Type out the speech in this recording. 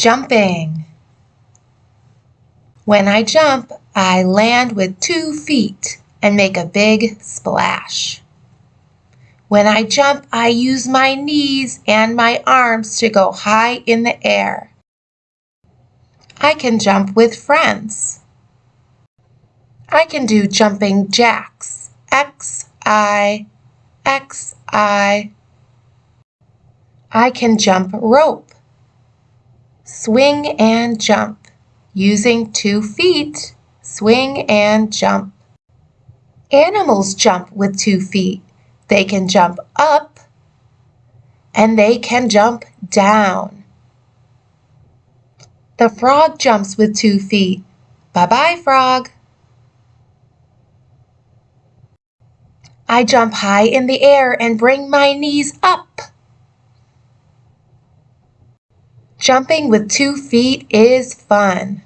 Jumping. When I jump, I land with two feet and make a big splash. When I jump, I use my knees and my arms to go high in the air. I can jump with friends. I can do jumping jacks. X, I, X, I. I can jump rope. Swing and jump. Using two feet, swing and jump. Animals jump with two feet. They can jump up and they can jump down. The frog jumps with two feet. Bye-bye, frog. I jump high in the air and bring my knees up. Jumping with two feet is fun.